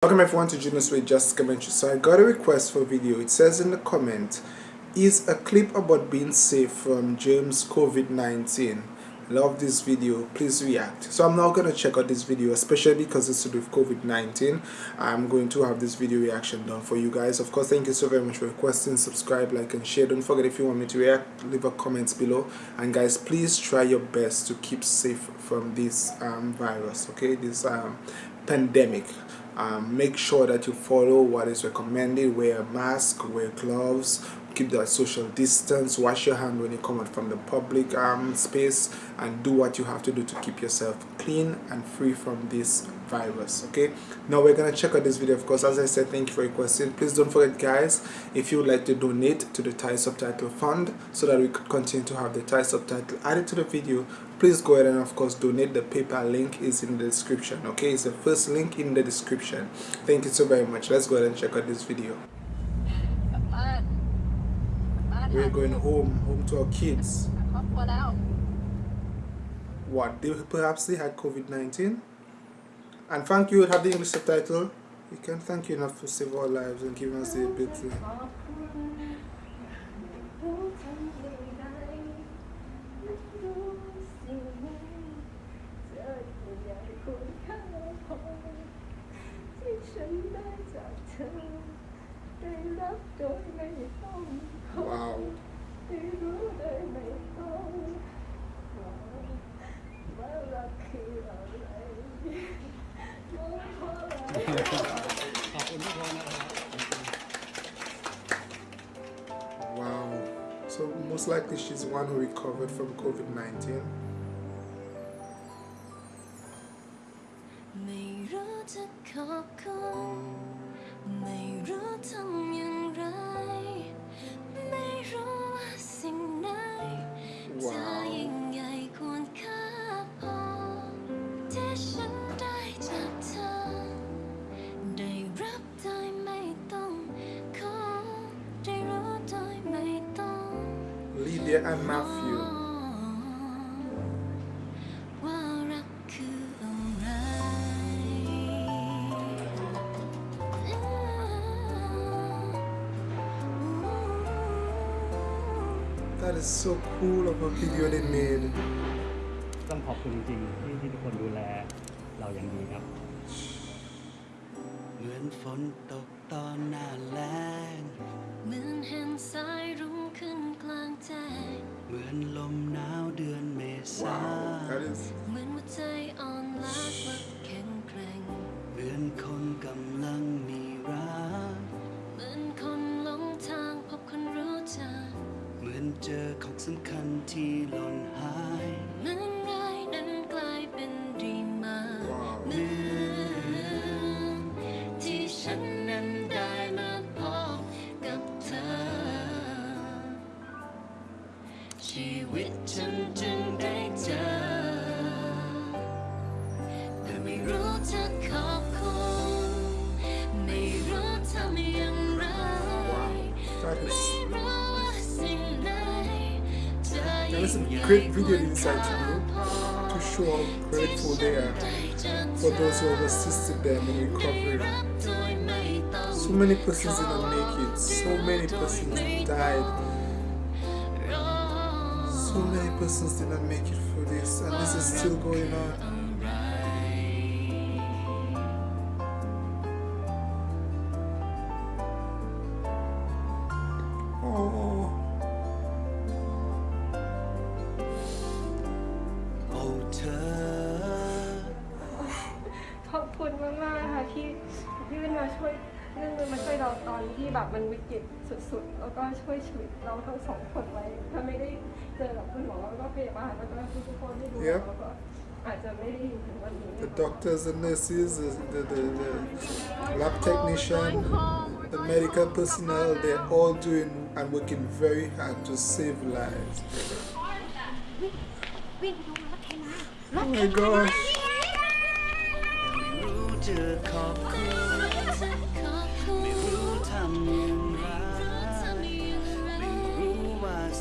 Welcome everyone to Junos with Just Commentary. So I got a request for a video. It says in the comment, is a clip about being safe from James COVID-19. Love this video. Please react. So I'm now going to check out this video, especially because it's to do with COVID-19. I'm going to have this video reaction done for you guys. Of course, thank you so very much for requesting. Subscribe, like, and share. Don't forget if you want me to react, leave a comment below. And guys, please try your best to keep safe from this um, virus, okay? This um, pandemic um, make sure that you follow what is recommended wear a mask wear gloves keep that social distance wash your hand when you come out from the public um, space and do what you have to do to keep yourself clean and free from this virus okay? Now we're gonna check out this video of course. As I said thank you for requesting please don't forget guys if you would like to donate to the Thai subtitle fund so that we could continue to have the Thai subtitle added to the video please go ahead and of course donate the PayPal link. Is in the description okay? It's the first link in the description. Thank you so very much. Let's go ahead and check out this video. We're going home home to our kids. What? They perhaps they had COVID-19 and thank you have the English subtitle. We can't thank you enough for saving our lives and giving us the ability likely she's the one who recovered from COVID-19. Lydia and Matthew. That is so cool of a video they made. ต้องขอบคุณจริงๆที่ที่ทุกคนดูแลเราอย่างดีครับ เหมือนฝนตก ตอนหน้าแล้งเหมือนเห็นสายรุ้งขึ้นกลางแจ้งเหมือนลมหนาวเดือนเมษา Wow, that is เหมือนหัวใจอ่อนล้ากลับแข็งแกร่งเหมือนคนกำลังมีรักเหมือนคนหลงทางพบคนรู้จักเหมือนเจอของสำคัญที่หล่นหายเหมือน ชีวิตฉันจึงได้เจอ แต่ไม่รู้จะขอบคุณไม่รู้ทำอย่างไร That ไม่ is รู้ว่าสิ่งไหนจะ There ยิ่ is ง a ใหญ่ great ก video ว่า inside to you พอ to show how grateful they are for those who have assisted them in recovery. So many persons didn't make it. So many persons died. So many persons did not make it through this, and this is still going on. แบบมันวิกฤตสุดๆ แล้วก็ช่วยชีวิตเราทั้งสองคนไว้ ถ้าไม่ได้เจอกับคุณหมอแล้วก็พยาบาลแล้วก็ทุกๆคนที่ดู Yep. เราก็อาจจะไม่ได้อยู่ถึงวันนี้ the doctors and nurses, the, the, the, the lab technician, the medical personnel, they're all doing and working very hard to save lives. Oh my gosh.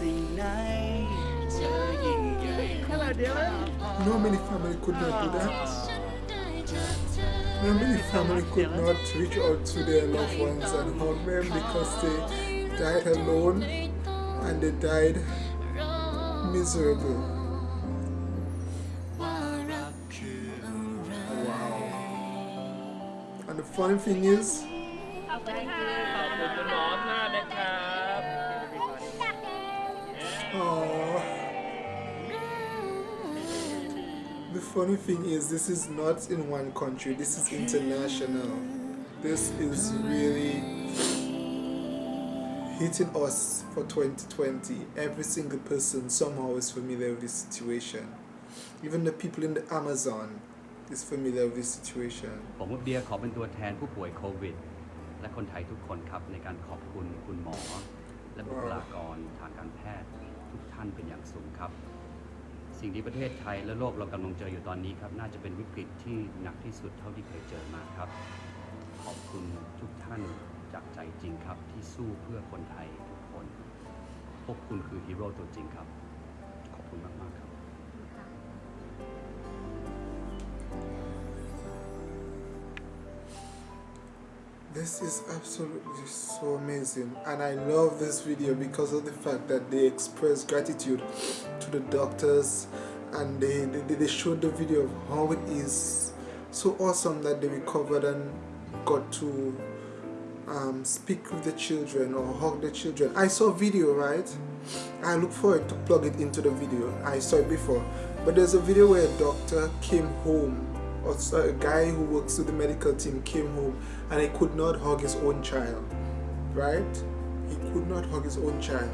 Hello, No many family could not do that. Ah. No many family could not reach out to their loved ones and hold them because they died alone and they died miserable. Wow. And the funny thing is, funny thing is, this is not in one country. This is international. This is really hitting us for 2020. Every single person somehow is familiar with this situation. Even the people in the Amazon is familiar with this situation. ผมกับเดียขอเป็นตัวแทนผู้ป่วยโควิด และคนไทยทุกคนครับ ในการขอบคุณคุณหมอ และบุคลากรทางการแพทย์ทุกท่านเป็นอย่างสูงครับ สิ่งที่ประเทศไทยและโลกเรากำลังเจออยู่ตอนนี้ครับน่าจะเป็นวิกฤตที่หนักที่สุดเท่าที่เคยเจอมาครับ ขอบคุณทุกท่านจากใจจริงครับ ที่สู้เพื่อคนไทยทุกคน พวกคุณคือฮีโร่ตัวจริงครับ ขอบคุณมาก ๆ ครับ This is absolutely so amazing, and I love this video because of the fact that they express gratitude to the doctors and they, they, they showed the video of how it is so awesome that they recovered and got to um, speak with the children or hug the children. I saw video, right? I look forward to plug it into the video. I saw it before, but there's a video where a doctor came home a guy who works with the medical team came home and he could not hug his own child, right? He could not hug his own child,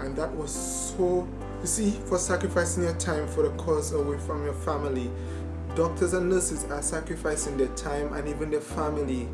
and that was so. You see, for sacrificing your time for the cause away from your family, doctors and nurses are sacrificing their time and even their family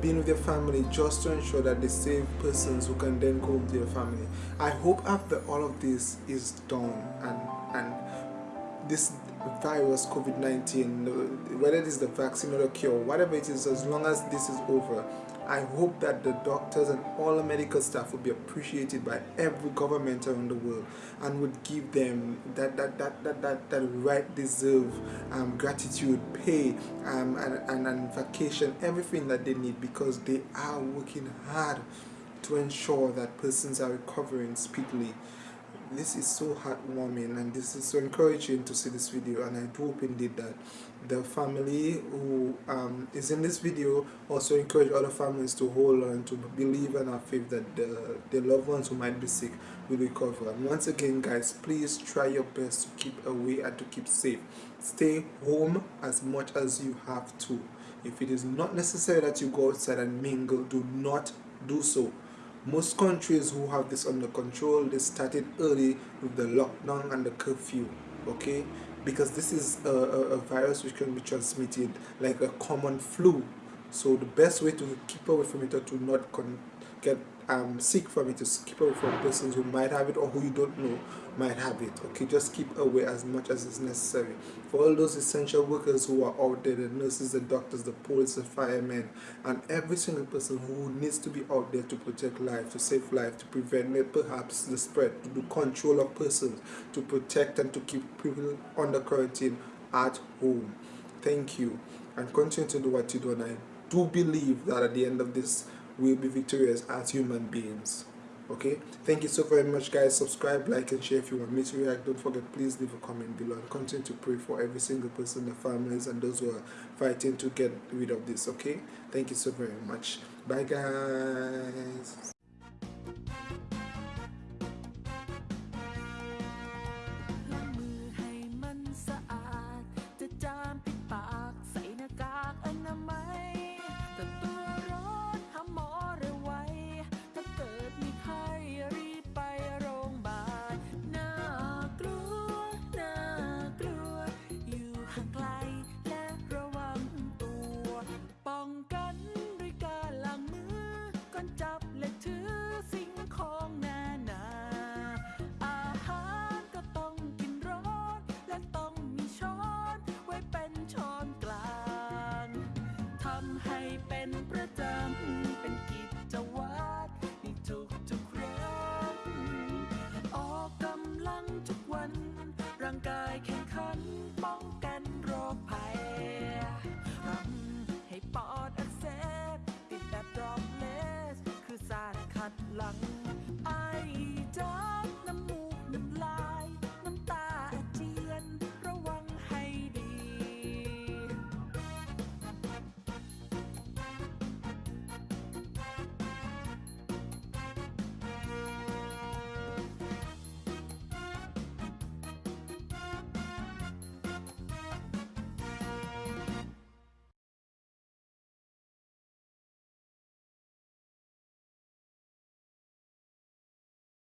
being with their family just to ensure that they save persons who can then go with their family. I hope after all of this is done and and this virus COVID-19, whether it is the vaccine or the cure, whatever it is, as long as this is over, I hope that the doctors and all the medical staff will be appreciated by every government around the world and would give them that that that that that, that right deserve um, gratitude, pay, um, and, and and vacation, everything that they need because they are working hard to ensure that persons are recovering speedily this is so heartwarming and this is so encouraging to see this video and I do hope indeed that the family who um, is in this video also encourage other families to hold on to believe and have faith that the, the loved ones who might be sick will recover and once again guys please try your best to keep away and to keep safe. Stay home as much as you have to. If it is not necessary that you go outside and mingle do not do so most countries who have this under control, they started early with the lockdown and the curfew, okay? Because this is a, a, a virus which can be transmitted like a common flu. So the best way to keep away from it or to not get um, sick from it is to keep away from persons who might have it or who you don't know might have it. Okay, just keep away as much as is necessary. For all those essential workers who are out there, the nurses, the doctors, the police, the firemen, and every single person who needs to be out there to protect life, to save life, to prevent perhaps the spread, to do control of persons, to protect and to keep people under quarantine at home. Thank you, and continue to do what you do. And I do believe that at the end of this, we'll be victorious as human beings okay? Thank you so very much guys. Subscribe like and share if you want me to react. Don't forget please leave a comment below and continue to pray for every single person the families and those who are fighting to get rid of this okay? Thank you so very much. Bye guys